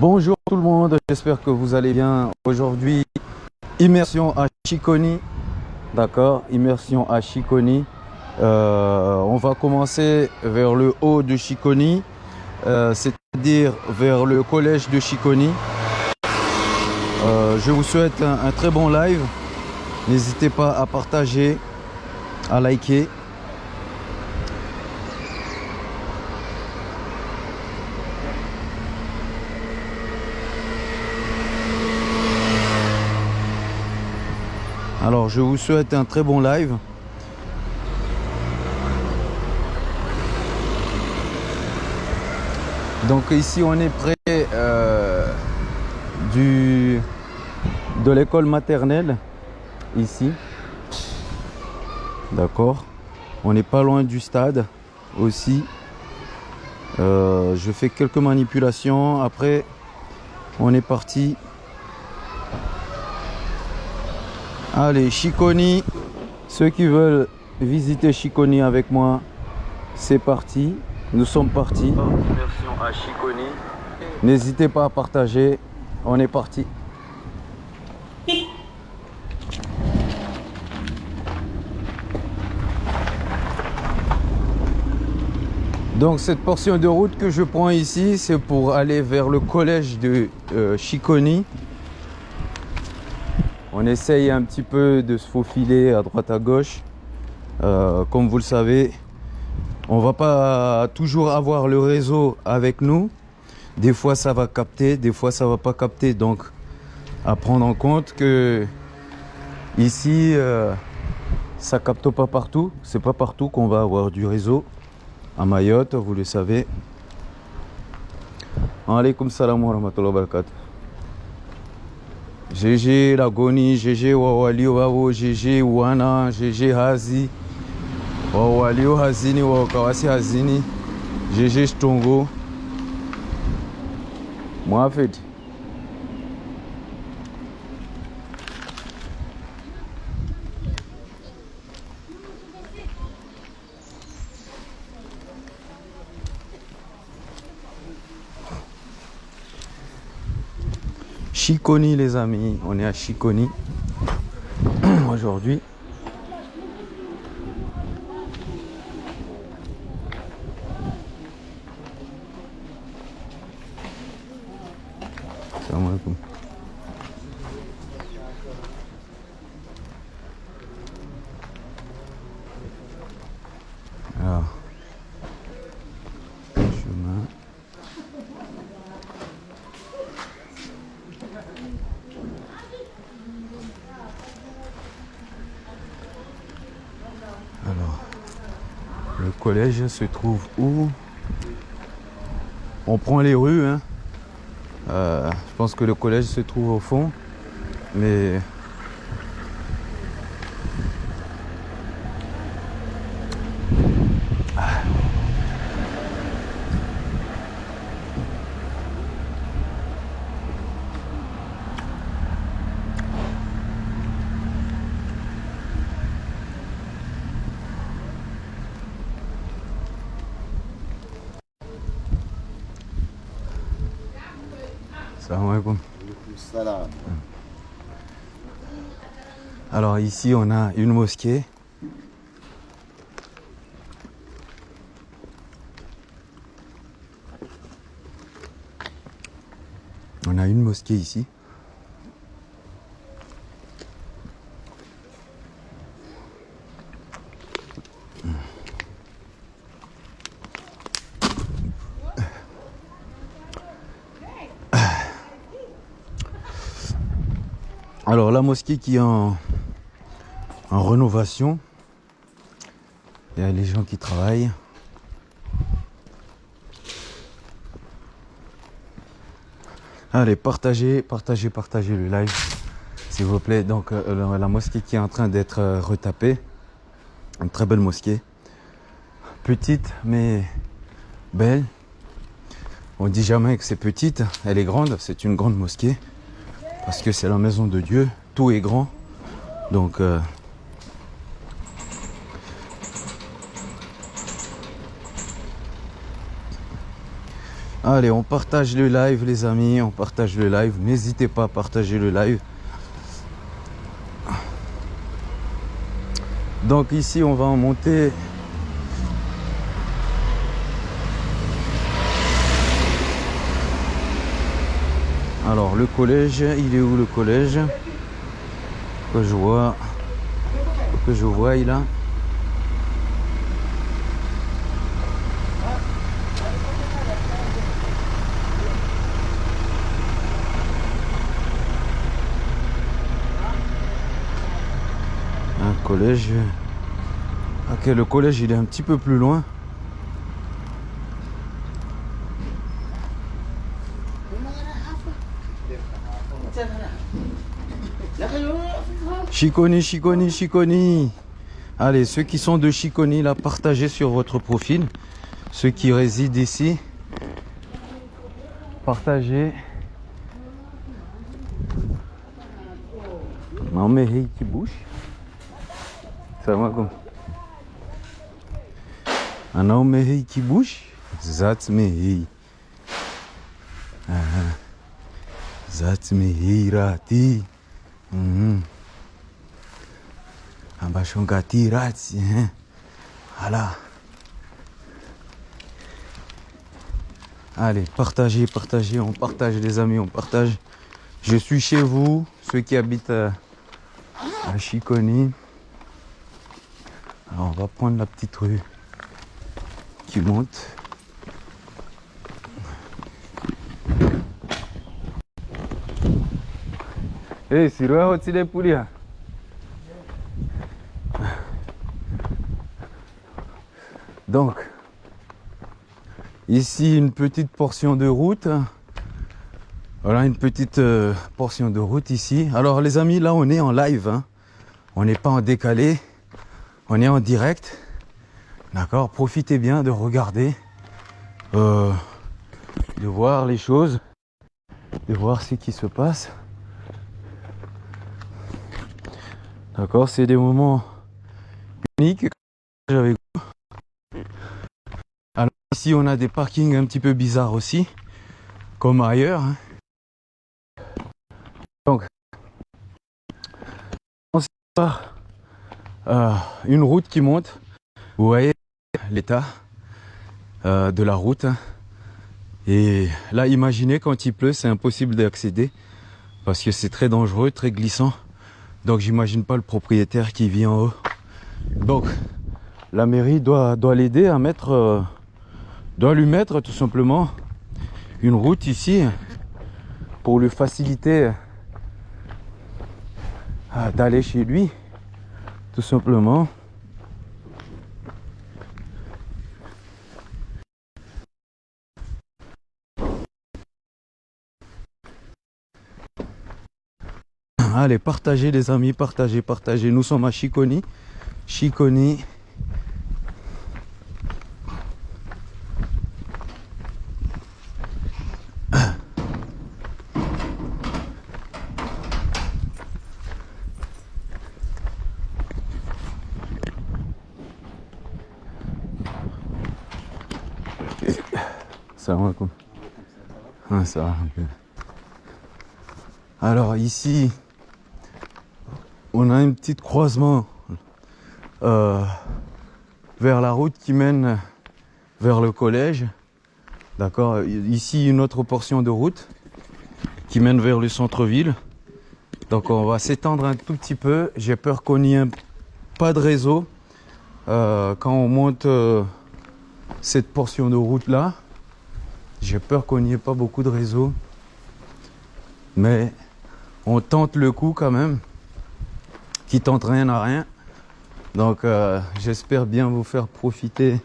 Bonjour tout le monde, j'espère que vous allez bien. Aujourd'hui, immersion à Chiconi. D'accord, immersion à Chiconi. Euh, on va commencer vers le haut de Chiconi, euh, c'est-à-dire vers le collège de Chiconi. Euh, je vous souhaite un, un très bon live. N'hésitez pas à partager, à liker. Alors je vous souhaite un très bon live. Donc ici on est près euh, du, de l'école maternelle, ici. D'accord. On n'est pas loin du stade aussi. Euh, je fais quelques manipulations. Après, on est parti. Allez, Chiconi. Ceux qui veulent visiter Chiconi avec moi, c'est parti. Nous sommes partis. À Chiconi. N'hésitez pas à partager. On est parti. Donc cette portion de route que je prends ici, c'est pour aller vers le collège de euh, Chiconi. On essaye un petit peu de se faufiler à droite à gauche. Euh, comme vous le savez, on va pas toujours avoir le réseau avec nous. Des fois ça va capter, des fois ça va pas capter. Donc à prendre en compte que ici euh, ça capte pas partout. C'est pas partout qu'on va avoir du réseau. À Mayotte, vous le savez. Alaykoum salam wa wa. GG Lagoni, GG Wawali Wawo, GG Wana, GG Hazi, wawalio Hazini, Wakawasi Hazini, GG Stongo. Mohamed. Chiconi les amis, on est à Chiconi. Aujourd'hui. Alors, chemin. Alors, le collège se trouve où? On prend les rues. Hein. Euh, je pense que le collège se trouve au fond. Mais Salam alaikum. Salam. Alors ici on a une mosquée. On a une mosquée ici. Alors la mosquée qui est en, en rénovation. Il y a les gens qui travaillent. Allez, partagez, partagez, partagez le live, s'il vous plaît. Donc euh, la, mosquée qui est en train d'être euh, retapée. Une très belle mosquée. Petite mais belle. On dit jamais que c'est petite, elle est grande, c'est une grande mosquée parce que c'est la maison de Dieu, tout est grand. Donc euh, Allez, on partage le live, les amis. On partage le live. N'hésitez pas à partager le live. Donc ici, on va en monter. Alors, le collège, il est où le collège? Que je vois. Que je vois, il a. Un Ok, le collège il est un petit peu plus loin. Chiconi, Chiconi, Chiconi. Allez, ceux qui sont de Chiconi, là, partagez sur votre profil. Ceux qui résident ici, partagez. Non mais qui bouge. Assalamualaikum. Wanaume hii kibush? That's me hii. Aha. Me hii rati. Mhm. Ambashongati rati. Eh. Voilà. Allez, partagez, partagez, on partage les amis, on partage. Je suis chez vous, ceux qui habitent à Chiconi. On va prendre la petite rue qui monte. Eh, si roho hotile pulia. Donc, ici une petite portion de route. Voilà une petite euh, portion de route ici. Alors les amis, là on est en live. hein. On n'est pas en décalé. On est en direct. D'accord Profitez bien de regarder, euh, de voir les choses, de voir ce qui se passe. D'accord C'est des moments uniques avec vous. Alors ici, on a des parkings un petit peu bizarres aussi, comme ailleurs. hein. Donc, on par euh, une route qui monte. Vous voyez l'état euh, de la route. Et là, imaginez quand il pleut, c'est impossible d'accéder parce que c'est très dangereux, très glissant. Donc, j'imagine pas le propriétaire qui vit en haut. Donc, la mairie doit, doit l'aider à mettre, euh, doit lui mettre tout simplement une route ici pour lui faciliter euh, d'aller chez lui, tout simplement. Allez, partagez les amis, partagez, partagez. Nous sommes à Chiconi. Chiconi. Salam alaikum. Ah. Alors ici, on a un petit croisement euh, vers la route qui mène vers le collège. D'accord Ici, une autre portion de route qui mène vers le centre-ville. Donc on va s'étendre un tout petit peu. J'ai peur qu'on n'y ait pas de réseau euh, quand on monte euh, cette portion de route là. J'ai peur qu'on n'y ait pas beaucoup de réseau. Mais on tente le coup quand même. Qui tente rien à rien. Donc euh, j'espère bien vous faire profiter.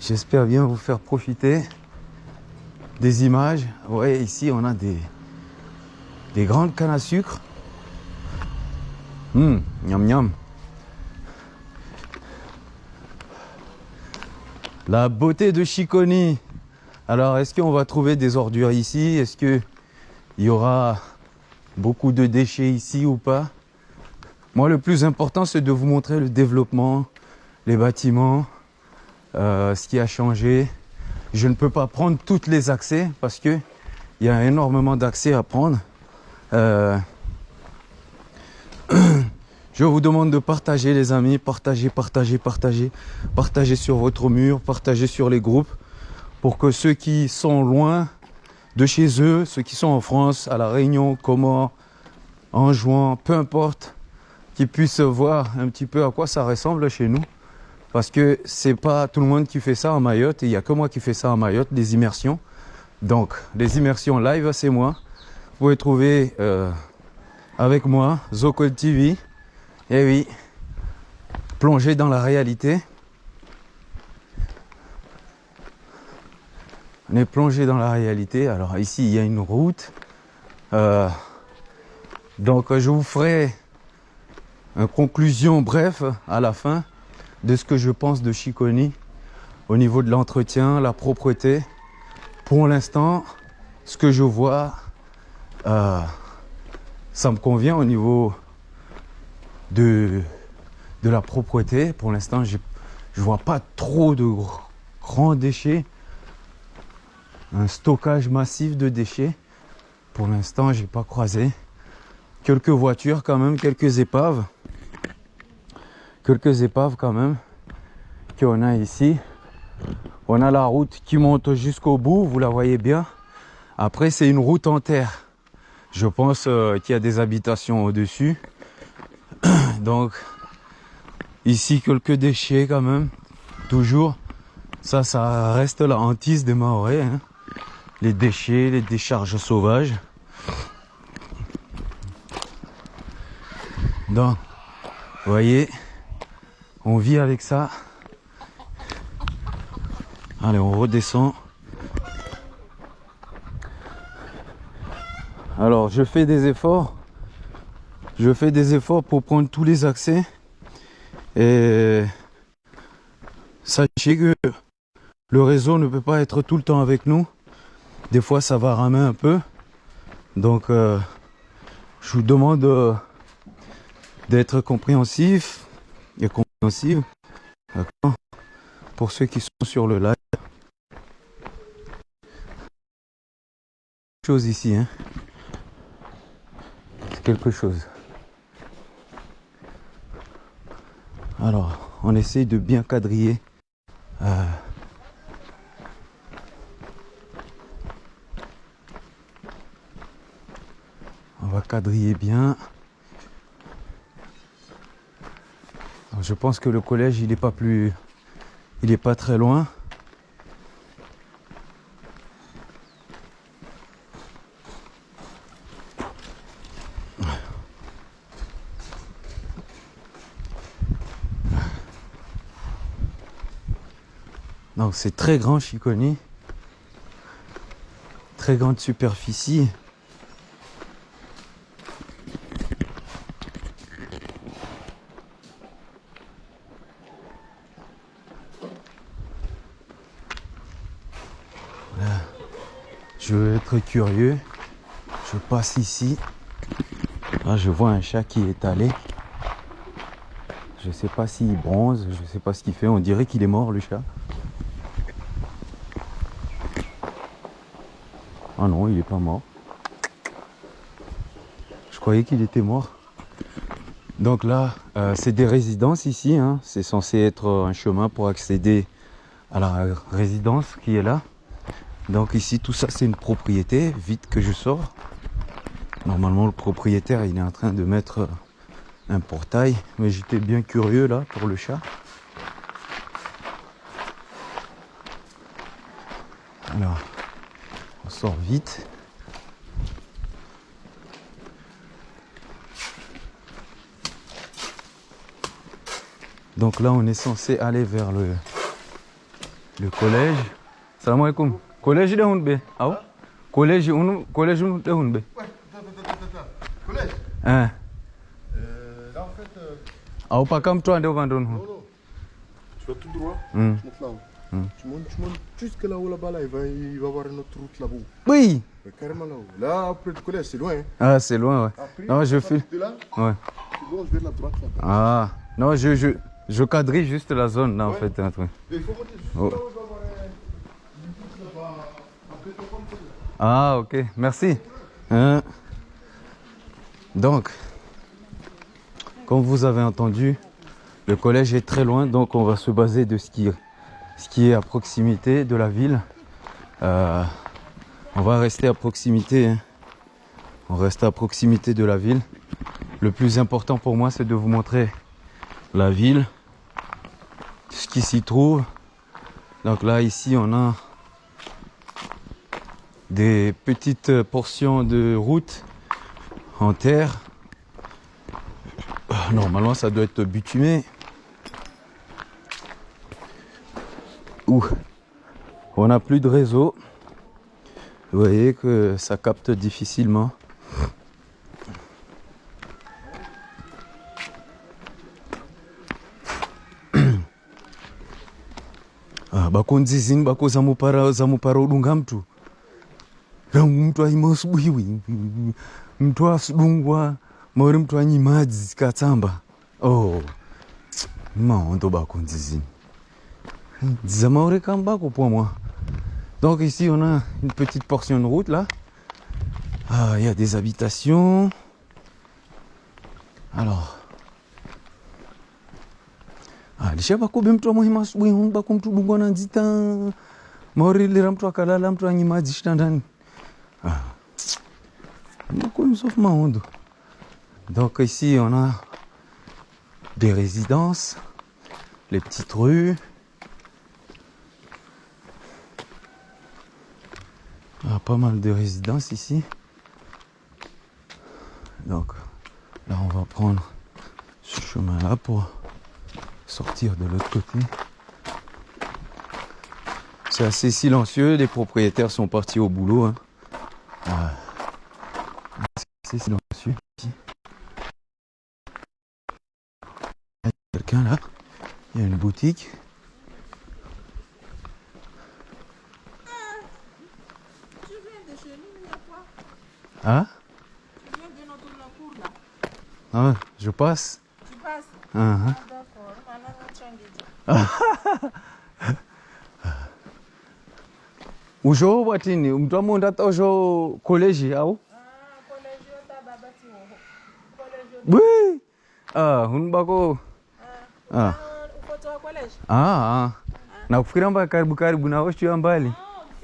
J'espère bien vous faire profiter des images. Ouais, ici on a des, des grandes cannes à sucre. Hum, miam miam. La beauté de Chiconi. Alors, est-ce qu'on va trouver des ordures ici? Est-ce qu'il y aura beaucoup de déchets ici ou pas? Moi, le plus important, c'est de vous montrer le développement, les bâtiments, euh, ce qui a changé. Je ne peux pas prendre tous les accès parce que il y a énormément d'accès à prendre. Euh, je vous demande de partager les amis, partager, partager, partager, partager sur votre mur, partager sur les groupes pour que ceux qui sont loin de chez eux, ceux qui sont en France, à La Réunion, comment, en juin, peu importe, qu'ils puissent voir un petit peu à quoi ça ressemble chez nous. Parce que c'est pas tout le monde qui fait ça en Mayotte, il n'y a que moi qui fais ça en Mayotte, des immersions. Donc, les immersions live, c'est moi. Vous pouvez trouver euh, avec moi Zocol TV. Et oui, plonger dans la réalité. On est plongé dans la réalité. Alors ici, il y a une route. Euh, donc, je vous ferai une conclusion bref à la fin de ce que je pense de Chiconi au niveau de l'entretien, la propreté. Pour l'instant, ce que je vois, euh, ça me convient au niveau de, de la propreté. Pour l'instant, je ne vois pas trop de grands déchets. Un stockage massif de déchets. Pour l'instant, j'ai pas croisé. Quelques voitures quand même, quelques épaves quelques épaves quand même qu'on a ici. On a la route qui monte jusqu'au bout, vous la voyez bien. Après, c'est une route en terre. Je pense euh, qu'il y a des habitations au-dessus. Donc, ici, quelques déchets quand même. Toujours. Ça, ça reste la hantise des Maoris. Hein. Les déchets, les décharges sauvages. Donc, vous voyez, on vit avec ça. Allez, on redescend. Alors, je fais des efforts. Je fais des efforts pour prendre tous les accès. Et sachez que le réseau ne peut pas être tout le temps avec nous. Des fois, ça va ramer un peu. Donc, euh, je vous demande euh, d'être compréhensif et aussi pour ceux qui sont sur le live chose ici hein quelque chose alors on essaye de bien quadriller euh, on va quadriller bien je pense que le collège, il n'est pas plus... Il est pas très loin. C'est très grand Chiconi. Très grande superficie. Je veux être curieux. Je passe ici. Là, je vois un chat qui est allé. Je ne sais pas s'il bronze, je ne sais pas ce qu'il fait. On dirait qu'il est mort, le chat. Ah non, il n'est pas mort. Je croyais qu'il était mort. Donc là, euh, c'est des résidences ici. Hein. C'est censé être un chemin pour accéder à la résidence qui est là. Donc ici, tout ça, c'est une propriété. Vite que je sors. Normalement, le propriétaire, il est en train de mettre un portail. Mais j'étais bien curieux là pour le chat. Alors, on sort vite. Donc là, on est censé aller vers le, le collège. Salam alaikum. Collège de Hunbe. Ah Collège unu collège unu de Hunbe. Collège? Hein? euh, Là en fait. Euh, Ah pas comme toi vendre. non, non. Tu vas tout droit. Hmm. Là-haut. Tu montes, tu montes jusque là-haut là-bas là. Il va, il va y avoir une autre route là-bas. Oui. Mais carrément là-haut. Là après le collège c'est loin. hein. Ah c'est loin ouais. Après, Non, je file. De là, Ouais. tu gauche, vers la droite là-bas. Ah, non, je, je, je quadrille juste la zone là en fait. hein. Mais il faut monter juste Oh. là où il va y avoir un- une boucle là-bas. Après, tu. Ah, ok, merci. Hein. Donc, comme vous avez entendu, le collège est très loin, donc on va se baser de ce qui, ce qui est à proximité de la ville. Euh, on va rester à proximité. hein. On reste à proximité de la ville. Le plus important pour moi, c'est de vous montrer la ville, ce qui s'y trouve. Donc là, ici, on a des petites portions de route en terre. Euh, Normalement, ça doit être bitumé. On n'a plus de réseau. Vous voyez que ça capte difficilement. Ah, bakonzizini bako zamupara zamupara udunga mtu. Mtu aima usubuhiwi mtu asudungwa mauri mtu anyimadzi katsamba oh dzamauri kambako pour moi donc ici on a une petite portion de route là ah il y a des habitations alors Ah, lisha bakobe mtu amwahima asubuhi hunu bako mtu dungwa na nzita mauri lera mtu akalala mtu anyimadzi chitandani ah. Beaucoup sauf Mahondo. Donc ici on a des résidences, les petites rues. Ah, pas mal de résidences ici. Donc là on va prendre ce chemin là pour sortir de l'autre côté. C'est assez silencieux, les propriétaires sont partis au boulot. hein. C'est silencieux ici. Quelqu'un là. Il y a une boutique. Tu viens de chez nous, il y a quoi Ah, Tu viens de notre cours là. ah je passe. Tu passes Ah, ah. Ah, d'accord. Maintenant, on change de Ujo watini mtu amonda tosho college au? Ah, collège, ta babati wo. Collège. Oui. Ah, hunbako. Ah. Ah, uko toa collège? Ah, ah. Nakufikira mbaya karibu karibu na osho ya mbali.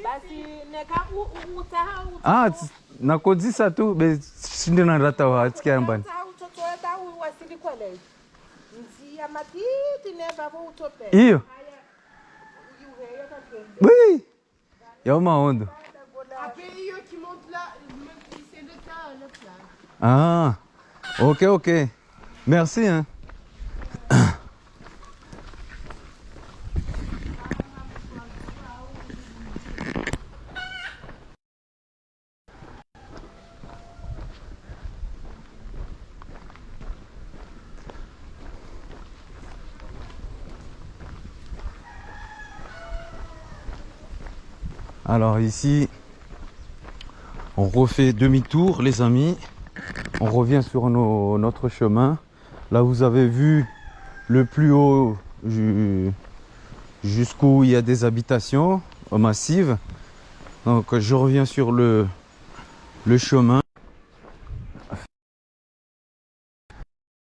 Basi neka u- u- utaha Ah, tс- nakodzisa tu besindana ndatawa tsikiambani iyo. Oui ya maondo. Ah ok ok merci hein. Alors ici, on refait demi-tour les amis. On revient sur notre chemin. Là vous avez vu le plus haut ju- jusqu'où il y a des habitations massives. Donc je reviens sur le, chemin.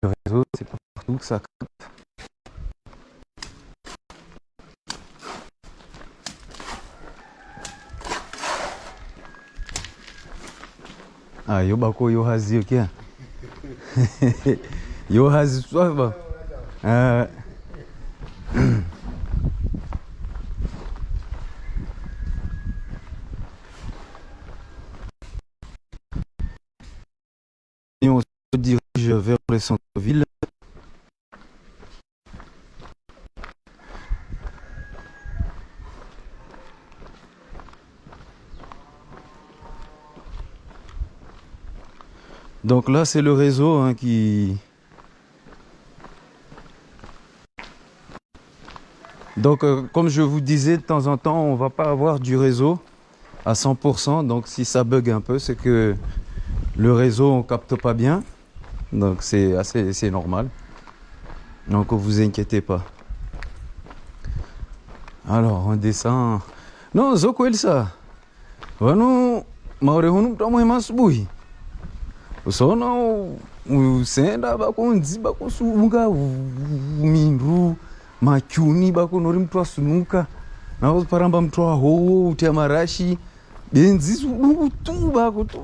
Le réseau, partout que ça capte. Ah, yo bako yo hazi yo kia. yo hazi swaba. Ah. Et Donc là, c'est le réseau hein, qui... Donc, euh, comme je vous disais, de temps en temps, on va pas avoir du réseau à 100%. Donc, si ça bug un peu, c'est que le réseau, on capte pas bien. Donc c'est assez normal. Donc vous inquiétez pas. Alors on descend. Non, zoko Elsa. Vanu maurehunu mtamwe masubuhi. usaona usaenda bakunzi bakusubuka mindu makyuni bakunori mutwasunuka nako paramba mutwahowo uta marashi benzi sudukutu bakutu.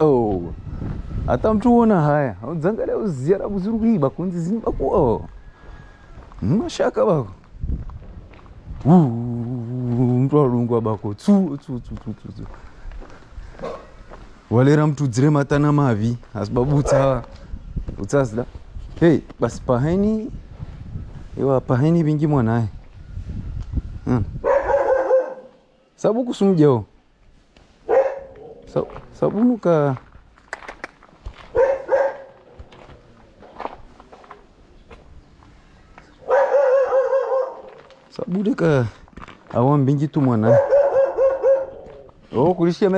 Oh hata mutiona haya udzanga dauziya rabuzirukii bakunzi zini baku o mashaka bako. Mutwarungwa bako tsu tsu tsu tsu tsu. Tsu mtu mtudzire matana mavi asibabu utsa utsazida hey basi paheni iwa paheni vingi mwanaye hmm. sabu kusumjao nuka. Sabunuka sabudeka awa mbingi tu mwanaye oh kulishia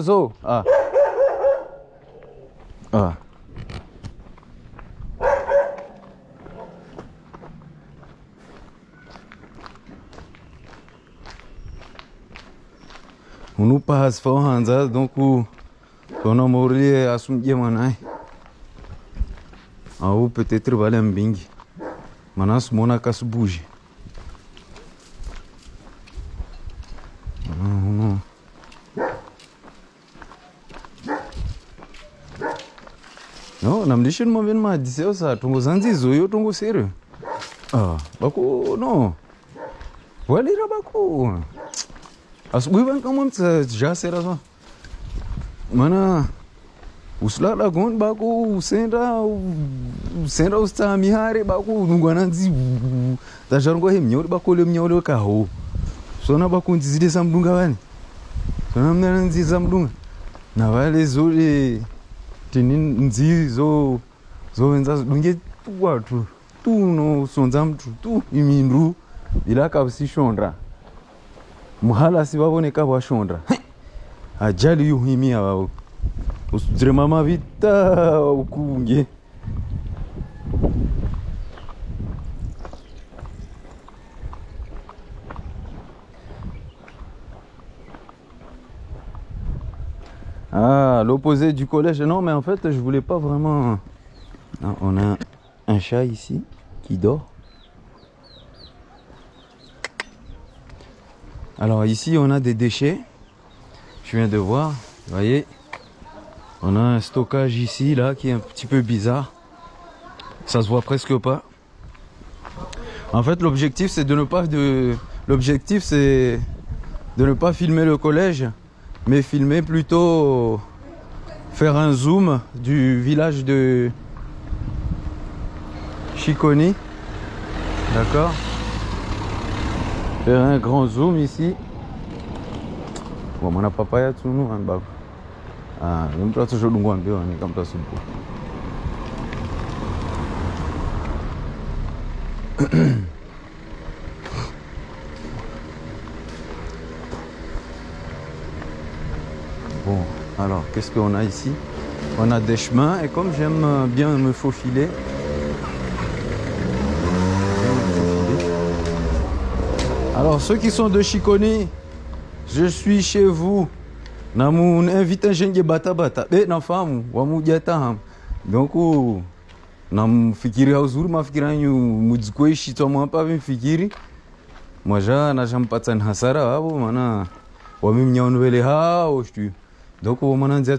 zo. Ah. Ah. Ó. Unu pahas fau hanza, donc Tona Mori é assunto manai. Au peut-être valem bing. Manas mona kas bouge. ona mndishe nimwambie nimadziseyo sa tungozanzizo iyo tungosere ah, bakuno walira baku. Asubuhi bankamwa mtsajasera sa mana usilala goni bako usenda usenda usitamihare bako nungwananzi tasharongwa he mnyauri bakole mnyauri wekaho sona bakunzizide samdunga vani sona mnananzi samdunga navale zore tini nzi zo zowenza zidunge tu. Watu tu unosonza mtu. Tu imindu. Bila kausishondra muhalasi vavoneka vashondra ajali yuhimia vavo usudzire mama ukunge l'opposé du collège. Non, mais en fait, je voulais pas vraiment. Ah, on a un chat ici qui dort. Alors ici, on a des déchets. Je viens de voir. Vous voyez, on a un stockage ici, là, qui est un petit peu bizarre. Ça se voit presque pas. En fait, l'objectif, c'est de ne pas de. L'objectif, c'est de ne pas filmer le collège, mais filmer plutôt faire un zoom du village de Chiconi. D'accord Faire un grand zoom ici. Bon, mon papaya tu nous en bas. Ah, je me toujours dans un peu, on est comme ça sous Bon, alors qu'est-ce qu'on a ici? On a des chemins et comme j'aime bien me faufiler, alors ceux qui sont de Chiconi, je suis chez vous. Namu invite jenge bata bata. Be na famu wamujata ham. Donc namfikiria uzuri mafikira yanyu mujikuishi twa hapa vimfikiri. Mwaja na jampatsan hasara wabo maana wamimnyaunu vele hao shtu. Donc au de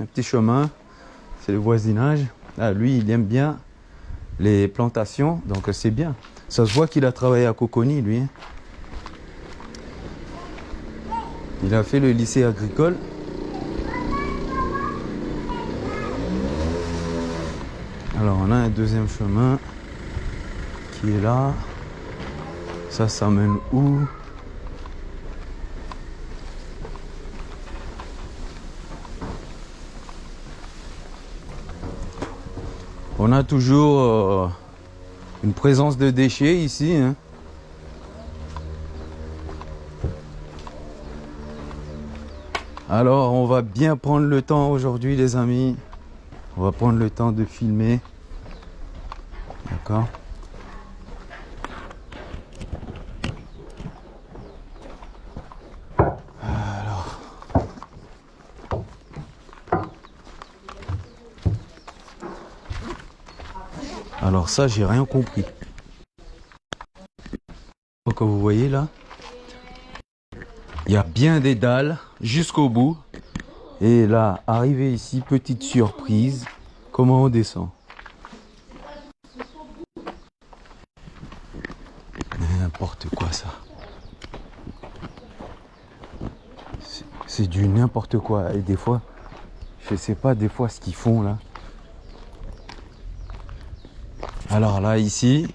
un petit chemin, c'est le voisinage. Ah, lui, il aime bien les plantations, donc c'est bien. Ça se voit qu'il a travaillé à Coconi, lui. hein. Il a fait le lycée agricole. Alors on a un deuxième chemin qui est là. Ça, ça mène où? On a toujours euh, une présence de déchets ici. hein. Alors, on va bien prendre le temps aujourd'hui, les amis. On va prendre le temps de filmer. D'accord? Ça, j'ai rien compris. Donc, vous voyez là, il y a bien des dalles jusqu'au bout. Et là, arrivé ici, petite surprise, comment on descend? N'importe quoi ça. C'est du n'importe quoi. Et des fois, je sais pas des fois ce qu'ils font là. Alors là, ici,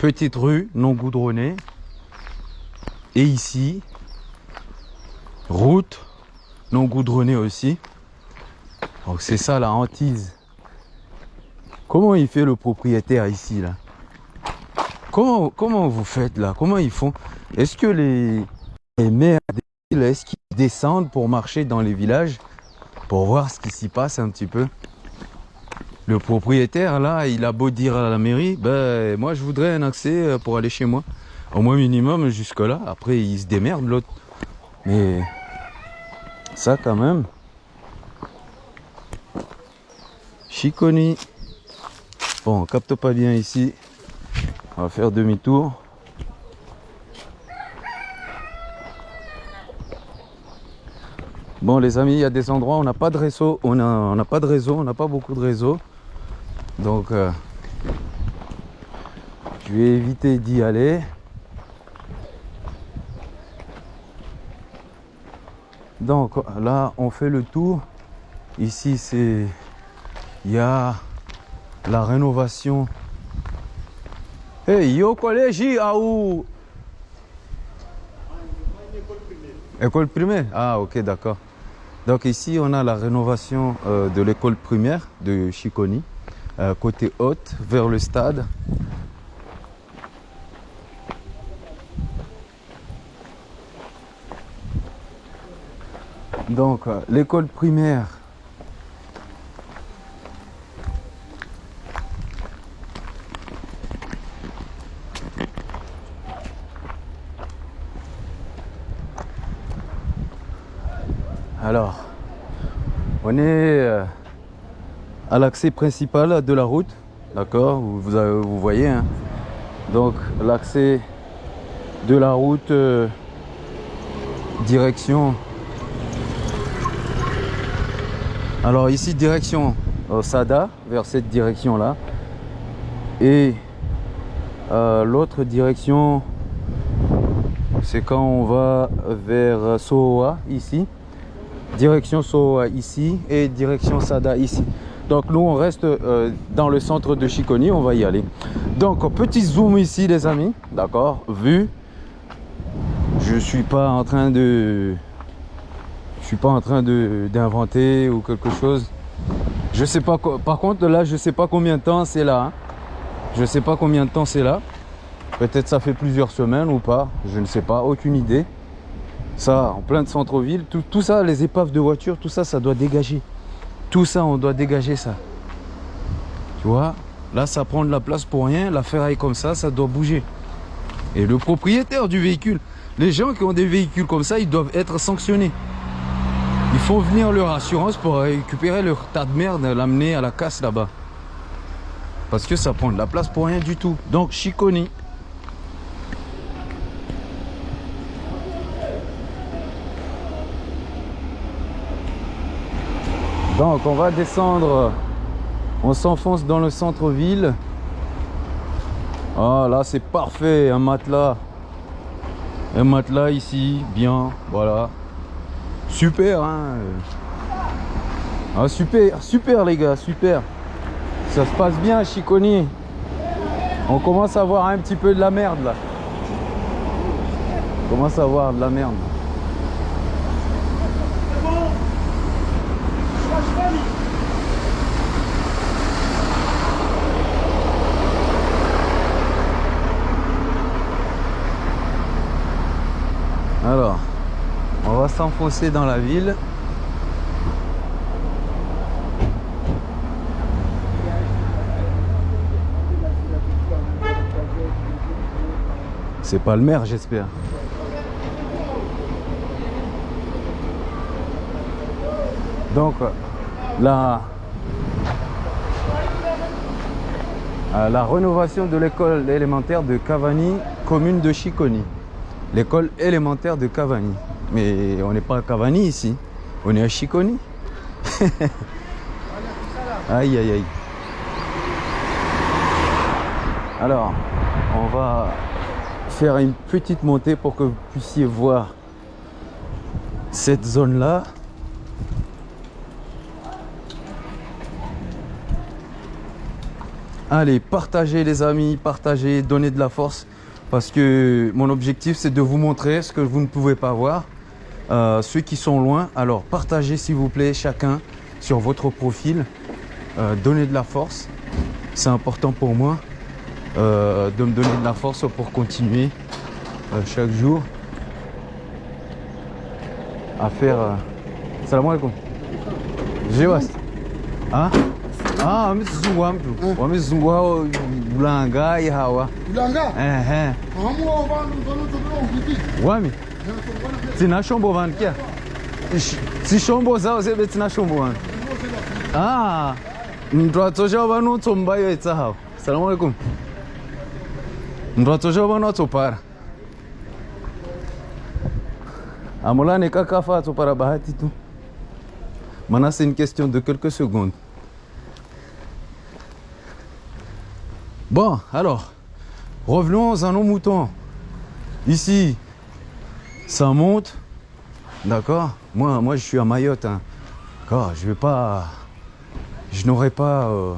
petite rue non goudronnée. Et ici, route non goudronnée aussi. Donc c'est ça la hantise. Comment il fait le propriétaire ici là? Comment, comment vous faites là? Comment ils font? Est-ce que les, les maires des villes, est-ce qu'ils descendent pour marcher dans les villages pour voir ce qui s'y passe un petit peu? Le propriétaire là, il a beau dire à la mairie, ben moi je voudrais un accès euh, pour aller chez moi. Au moins minimum jusque là. Après il se démerde l'autre. Mais ça quand même. Chiconi. Bon, on capte pas bien ici. On va faire demi-tour. Bon les amis, il y a des endroits où on n'a pas de réseau, on n'a pas de réseau, on n'a pas beaucoup de réseau. Donc euh, je vais éviter d'y aller. Donc là, on fait le tour. Ici, c'est il y a la rénovation. Hey, yo collège à où? École primaire Ah, ok, d'accord. Donc ici, on a la rénovation euh, de l'école primaire de Chiconi, euh, côté haute, vers le stade. Donc, euh, l'école primaire. Alors, on est euh, à l'accès principal de la route, d'accord vous, vous voyez, hein. donc l'accès de la route euh, direction Alors ici direction euh, Sada, vers cette direction là. Et euh, l'autre direction, c'est quand on va vers Sohoa ici. Direction Sohoa ici et direction Sada ici. Donc nous on reste euh, dans le centre de Chiconi, on va y aller. Donc petit zoom ici les amis, d'accord, vu. Je suis pas en train de je suis pas en train de d'inventer ou quelque chose. Je sais pas. Par contre, là, je sais pas combien de temps c'est là. hein. Je sais pas combien de temps c'est là. Peut-être ça fait plusieurs semaines ou pas. Je ne sais pas. Aucune idée. Ça, en plein centre-ville, tout, tout ça, les épaves de voitures, tout ça, ça doit dégager. Tout ça, on doit dégager ça. Tu vois Là, ça prend de la place pour rien. La ferraille comme ça, ça doit bouger. Et le propriétaire du véhicule, les gens qui ont des véhicules comme ça, ils doivent être sanctionnés. Il faut venir leur assurance pour récupérer leur tas de merde l'amener à la casse là-bas. Parce que ça prend de la place pour rien du tout. Donc Chiconi. Donc on va descendre. On s'enfonce dans le centre-ville. Ah là c'est parfait, un matelas. Un matelas ici, bien, voilà. Super, hein. Ah, super, super les gars, super. Ça se passe bien Chiconi. On commence à voir un petit peu de la merde là. On commence à voir de la merde. s'enfoncer dans la ville. C'est pas le maire, j'espère. Donc, la, euh, la rénovation de l'école élémentaire de Cavani, commune de Chiconi. L'école élémentaire de Cavani. Mais on n'est pas à Cavani ici, on est à Chiconi. aïe aïe aïe. Alors, on va faire une petite montée pour que vous puissiez voir cette zone là. Allez, partagez les amis, partagez, donnez de la force. Parce que mon objectif, c'est de vous montrer ce que vous ne pouvez pas voir. Euh, ceux qui sont loin, alors partagez s'il vous plaît chacun sur votre profil. Euh, donnez de la force. C'est important pour moi euh, de me donner de la force pour continuer chaque jour à faire... Salam alaikum. Jewas. Hein? Ah, mzungu mtu. Wamezungu hao ulanga hawa. Ulanga? Eh eh. Hamu wa. Wami tina shombo vanhu kia Ish- dzishombo zavo zebe tina shombo vanhu ah ndwatso chavo vanotsombayoetsa havo salamu alaikum ndwatso chavo vanotsopara amolane kakafa atsopara bahati tu? Maintenant c'est une question de quelques secondes. Bon alors revenons à nos moutons. Ici ça monte. D'accord moi, moi, je suis à Mayotte. Hein. Je vais pas. Je n'aurais pas. euh,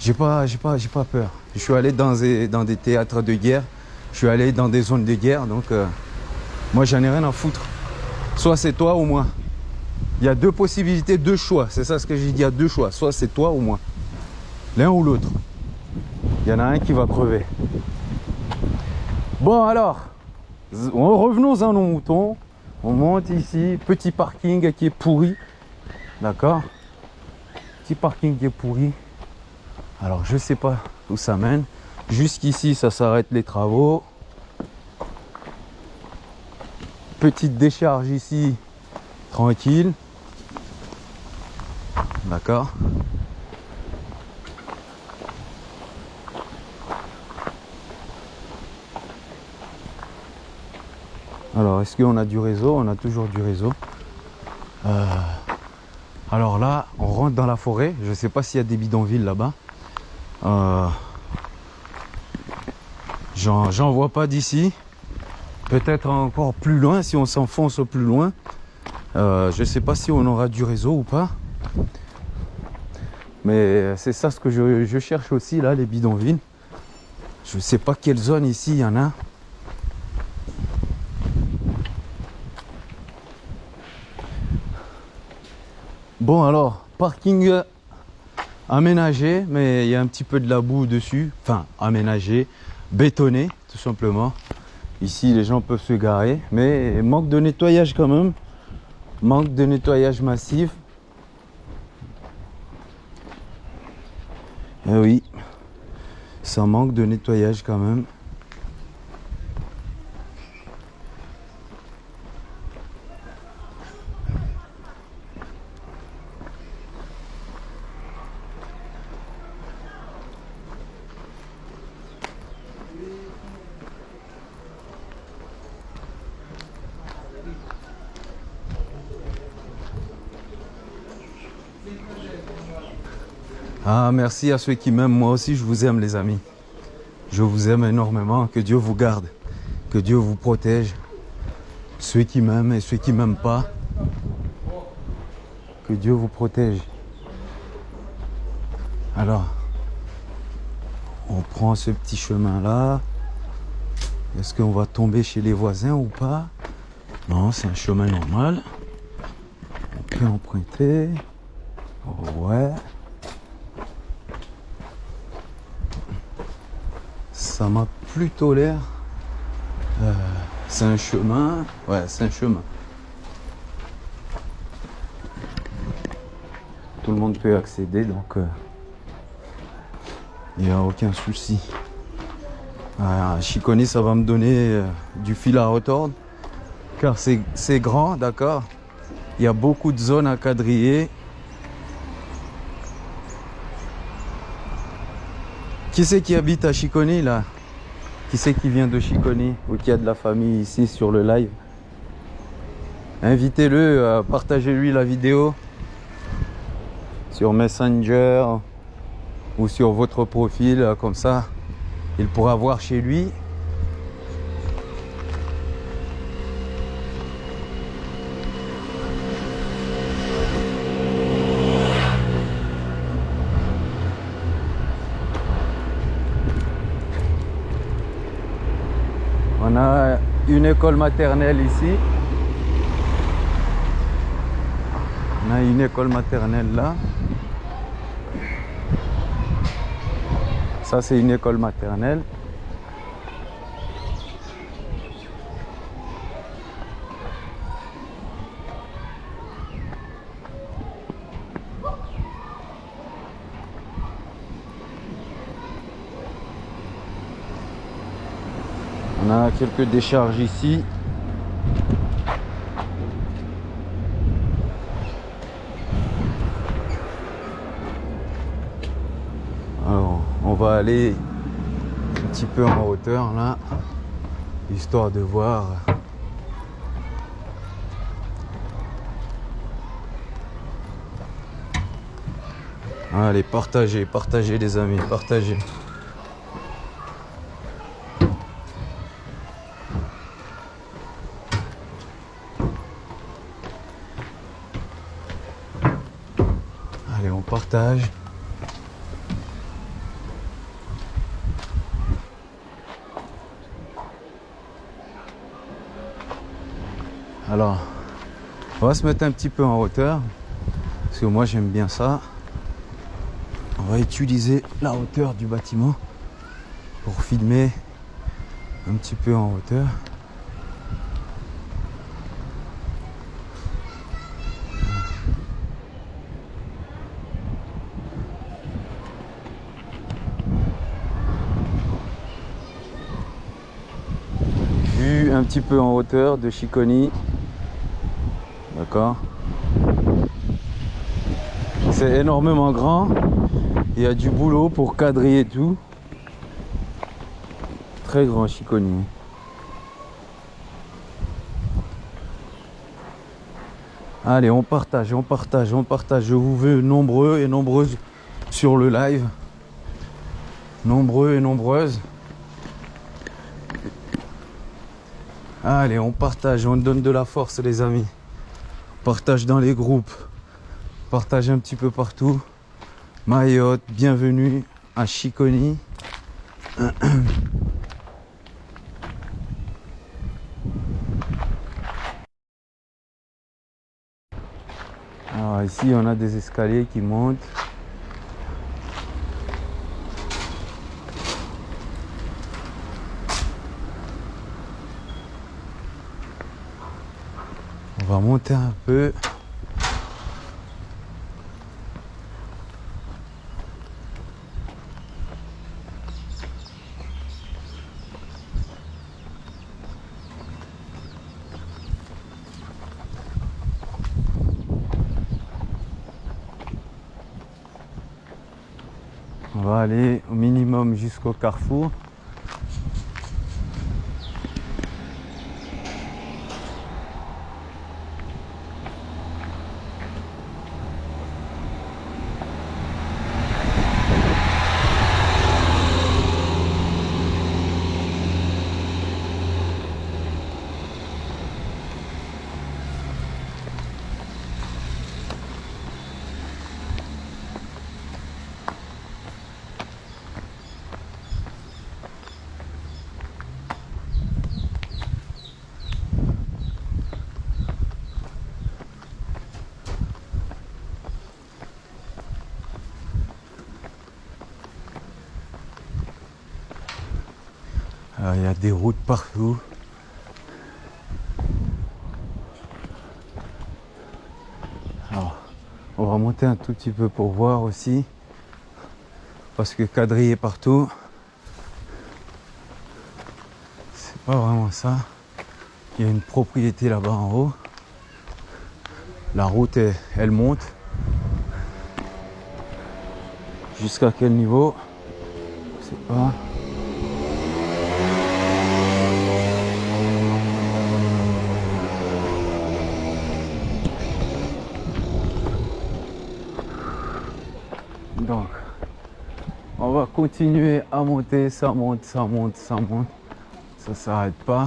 J'ai pas, j'ai pas, pas peur. Je suis allé dans des, dans des théâtres de guerre. Je suis allé dans des zones de guerre. Donc, euh, moi, j'en ai rien à foutre. Soit c'est toi ou moi. Il y a deux possibilités, deux choix. C'est ça ce que j'ai dit. Il y a deux choix. Soit c'est toi ou moi. L'un ou l'autre. Il y en a un qui va crever. Bon alors, revenons à nos moutons. On monte ici, petit parking qui est pourri. D'accord? Petit parking qui est pourri. Alors je sais pas où ça mène. Jusqu'ici ça s'arrête les travaux. Petite décharge ici, tranquille. D'accord? Alors, est-ce qu'on a du réseau? On a toujours du réseau. Euh, alors là, on rentre dans la forêt. Je ne sais pas s'il y a des bidonvilles là-bas. Euh, J'en vois pas d'ici. Peut-être encore plus loin, si on s'enfonce plus loin. Euh, je ne sais pas si on aura du réseau ou pas. Mais c'est ça ce que je, je cherche aussi, là, les bidonvilles. Je ne sais pas quelle zone ici il y en a. Bon alors, parking aménagé, mais il y a un petit peu de la boue dessus. Enfin, aménagé, bétonné, tout simplement. Ici, les gens peuvent se garer, mais manque de nettoyage quand même. Manque de nettoyage massif. Eh oui, ça manque de nettoyage quand même. Ah, merci à ceux qui m'aiment. Moi aussi, je vous aime, les amis. Je vous aime énormément. Que Dieu vous garde. Que Dieu vous protège. Ceux qui m'aiment et ceux qui m'aiment pas. Que Dieu vous protège. Alors, on prend ce petit chemin-là. Est-ce qu'on va tomber chez les voisins ou pas? Non, c'est un chemin normal. On peut emprunter. Ouais. Ça m'a plutôt l'air. euh, c'est un chemin. Ouais, c'est un chemin. Tout le monde peut accéder, donc il n'y a aucun souci. Ah, Chiconi, ça va me donner euh, du fil à retordre. Car c'est grand, d'accord Il y a beaucoup de zones à quadriller. Qui c'est qui habite à Chiconi là? Qui c'est qui vient de Chiconi ou qui a de la famille ici sur le live? Invitez-le, partagez-lui la vidéo sur Messenger ou sur votre profil, comme ça, il pourra voir chez lui. On a une école maternelle ici. On a une école maternelle là. Ça, c'est une école maternelle. On a quelques décharges ici. Alors, on va aller un petit peu en hauteur là, histoire de voir. Allez, partagez, partagez les amis, partagez. Allez, on Alors, on va se mettre un petit peu en hauteur. Parce que moi j'aime bien ça. On va utiliser la hauteur du bâtiment pour filmer un petit peu en hauteur. Vue un petit peu en hauteur de Chiconi. D'accord C'est énormément grand. Il y a du boulot pour quadriller tout. Très grand Chiconi. Allez, on partage, on partage, on partage. Je vous veux nombreux et nombreuses sur le live. Nombreux et nombreuses. Allez, on partage, on donne de la force les amis. Partage dans les groupes. Partage un petit peu partout. Mayotte, bienvenue à Chiconi. Ici on a des escaliers qui montent. Va monter un peu. On va aller au minimum jusqu'au carrefour. Partout. On va monter un tout petit peu pour voir aussi. Parce que quadrillé partout. pas vraiment ça. Il y a une propriété là-bas en haut. La route, elle, monte. Jusqu'à quel niveau? Je pas. Donc, on va continuer à monter, ça monte, ça monte, ça monte. Ça s'arrête pas.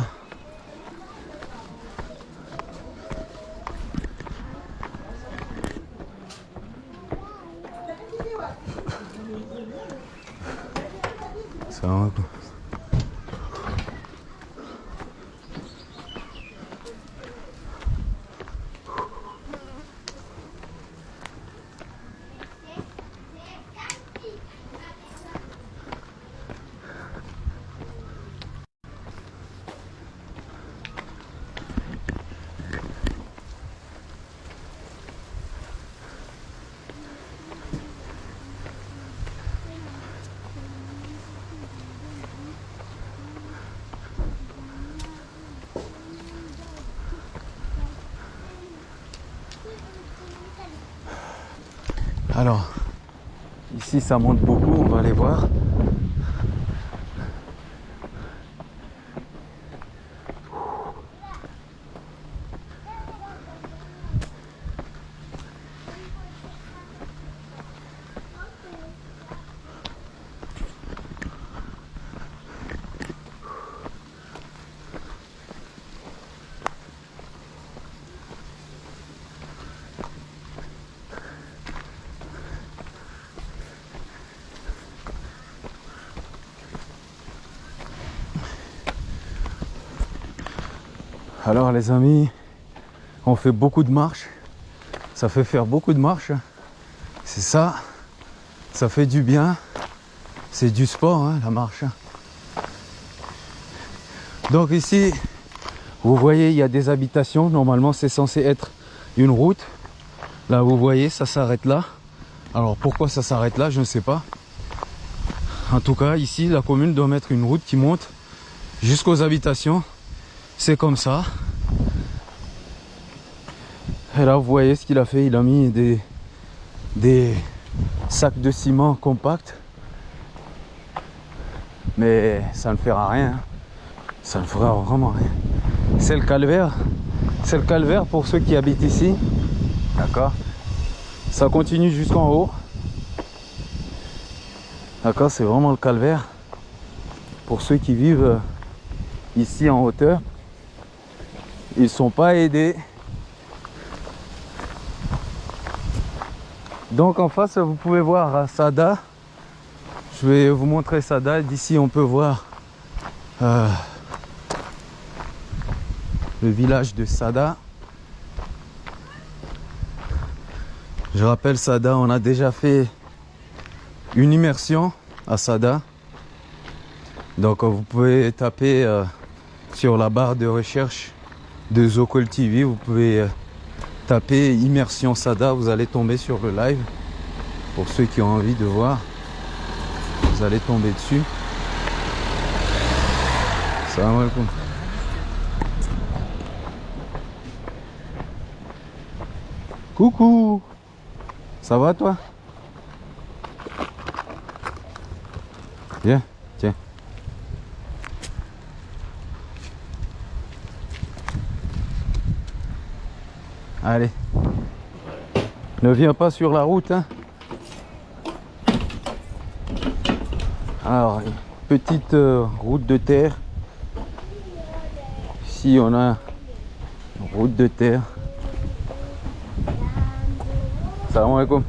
Ça va quoi. Alors, ici ça monte beaucoup, on va aller voir. Alors les amis, on fait beaucoup de marches. Ça fait faire beaucoup de marches. C'est ça. Ça fait du bien. C'est du sport, hein, la marche. Donc ici, vous voyez, il y a des habitations. Normalement, c'est censé être une route. Là, vous voyez, ça s'arrête là. Alors pourquoi ça s'arrête là, je ne sais pas. En tout cas, ici, la commune doit mettre une route qui monte jusqu'aux habitations. C'est comme ça. Et là, vous voyez ce qu'il a fait. Il a mis des, des sacs de ciment compacts. Mais ça ne fera rien. Ça ne fera vraiment rien. C'est le calvaire. C'est le calvaire pour ceux qui habitent ici. D'accord Ça continue jusqu'en haut. D'accord C'est vraiment le calvaire. Pour ceux qui vivent ici en hauteur. Ils sont pas aidés. Donc en face, vous pouvez voir Sada. Je vais vous montrer Sada. D'ici, on peut voir euh, le village de Sada. Je rappelle Sada, on a déjà fait une immersion à Sada. Donc vous pouvez taper euh, sur la barre de recherche de Zocol TV, vous pouvez euh, taper immersion Sada, vous allez tomber sur le live. Pour ceux qui ont envie de voir, vous allez tomber dessus. Coucou Ça va toi? Tiens. Allez. Ne viens pas sur la route. Hein. Alors, petite euh, route de terre. Ici, on a une route de terre. Salam alaikum.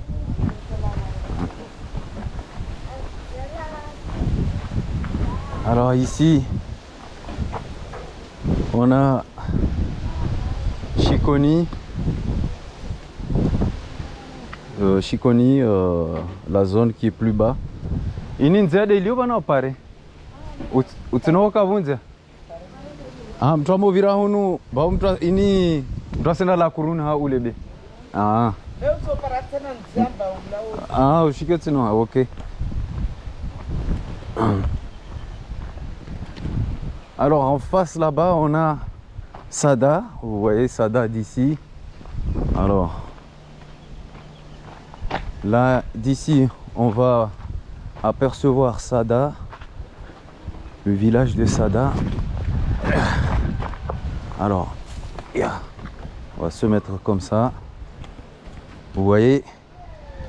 Alors ici, on a Chiconi. Euh, Chiconi, euh, la zone qui est plus bas. Ini nzede iliyo na pare. Utinoka vunja. Ah, mtu amovira hunu, ba mtu ini mtu asenda la kuruna ha ulebe. Ah. Sou para tena nzamba. Ah, ushike tsino, okay. Alors en face là-bas, on a Sada. Vous voyez Sada d'ici. Alors là, d'ici, on va apercevoir Sada, le village de Sada. Alors, on va se mettre comme ça. Vous voyez,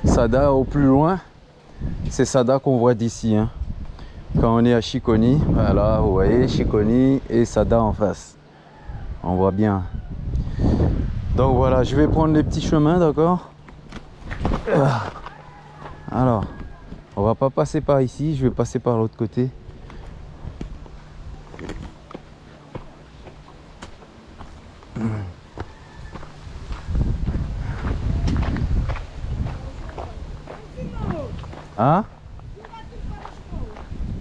Sada au plus loin, c'est Sada qu'on voit d'ici. hein. Quand on est à Chiconi, voilà, vous voyez, Chiconi et Sada en face. On voit bien. Donc voilà, je vais prendre les petits chemins, d'accord? Alors, on va pas passer par ici, je vais passer par l'autre côté. Ah?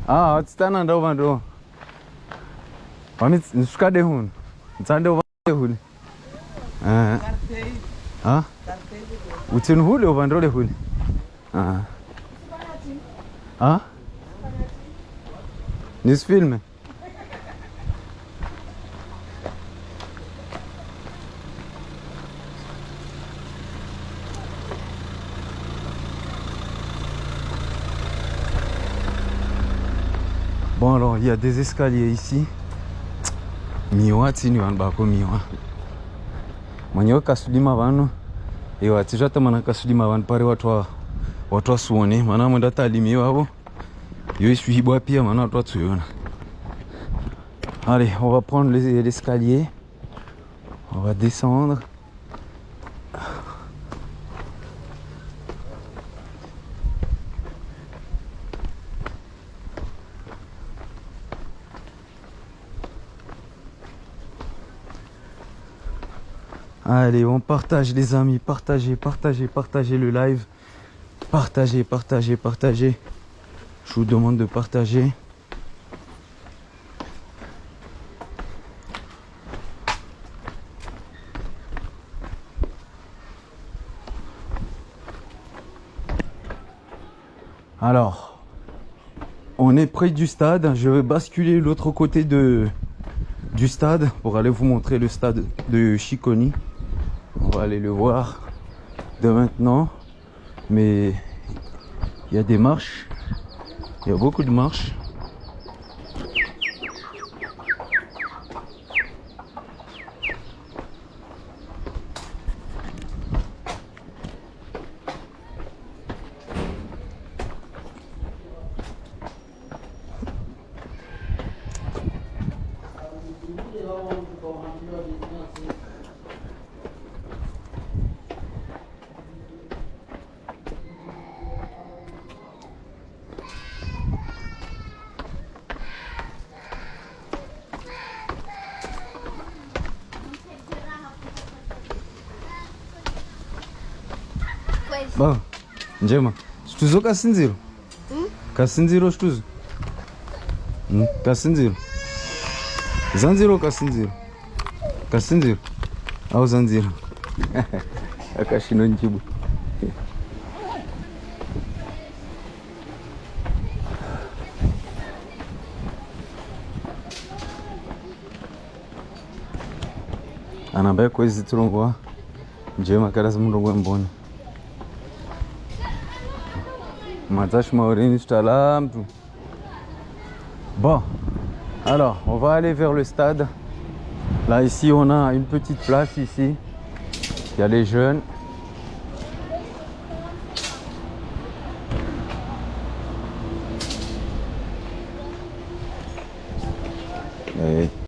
Ah, tstana ndo vandu. Wami nsuka de hun. Tsande uvande hun. Ah. Ah? Utsin hule? Uvandole hun. Ah. Ah? Nisifilme? Bon alors il y a des escaliers ici. Miwa bako miwa. Ewa tizvata mana kasulima vanhu pari watu wa watu wasuone mana mwenda talimi wavo. Yo ishuibwa pia mana watu watsuyona. Allez, on va prendre les- l'escalier. On va descendre. Allez, on partage les amis, partagez, partagez, partagez le live. Partagez, partagez, partagez. Je vous demande de partager. Alors, on est près du stade. Je vais basculer l'autre côté de, du stade pour aller vous montrer le stade de Chiconi. Va aller le voir de maintenant. Mais il y a des marches. Il y a beaucoup de marches. Ba, njema. Situzo kasinziro. Kasinziro situzo. Mm, Kasinziro. Zanziro kasinziro. Kasinziro. Au zanziro. Akashino njibu. anambaye kwezi turongwa njema karasi murongwe Maureen. Bon, alors on va aller vers le stade. Là ici on a une petite place ici. Il y a les jeunes.